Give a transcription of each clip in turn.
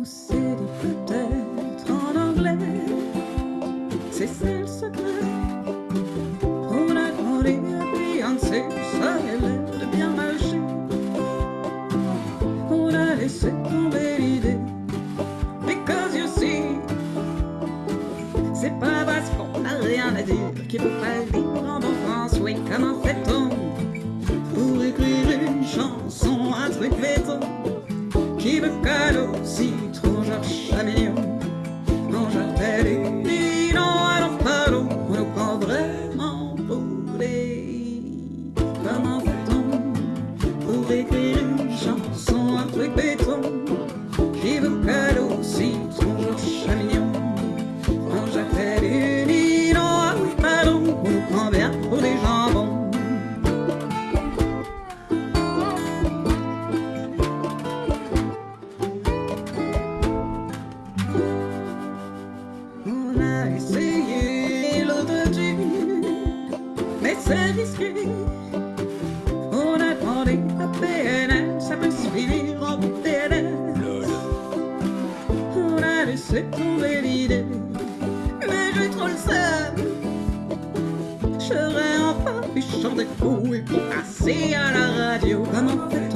on s'est dit peut-être en anglais, c'est ça le secret. On a demandé à Beyoncé, ça avait l'air de bien marcher. On a laissé tomber l'idée, because you see, c'est pas parce qu'on n'a rien à dire qu'il faut pas vivre en bon France, oui, comment fait-on pour écrire une chanson, un truc béton? Qui me colle au citron, Georges Chamillon c'est risqué. On a demandé à PNL, ça peut se finir en PNL. On a laissé tomber l'idée, mais j'ai trop le seum. J'aurais enfin pu chanter fou et pour passer à la radio. Comment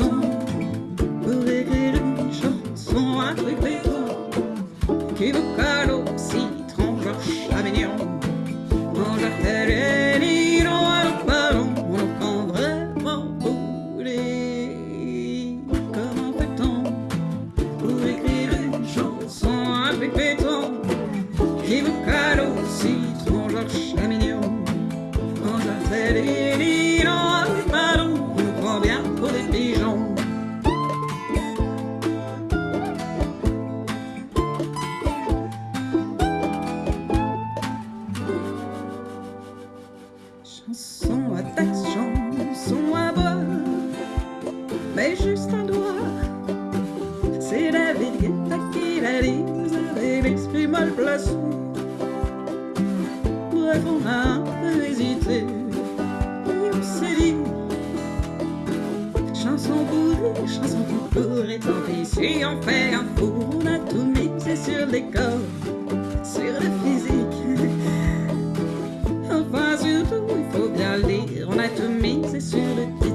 Chanson à taxe, chanson à boire, mais juste un doigt. C'est David Guetta qui l'a vous avez l'esprit mal placé. Bref, on a un peu hésité, et on s'est dit Chanson pour rire, chanson pour courir, tant pis si on fait un fou, on a tout misé sur les corps, sur le makes it through